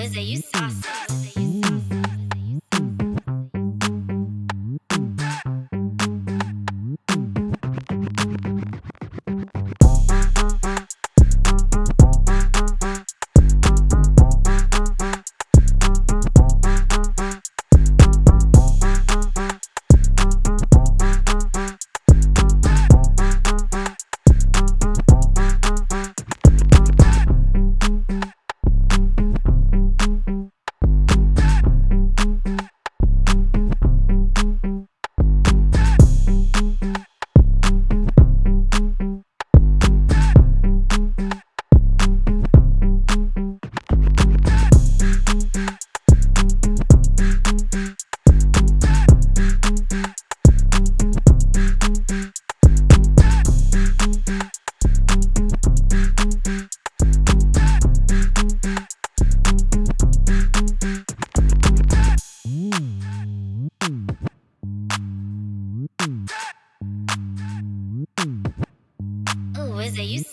Wizzy, you saucy. You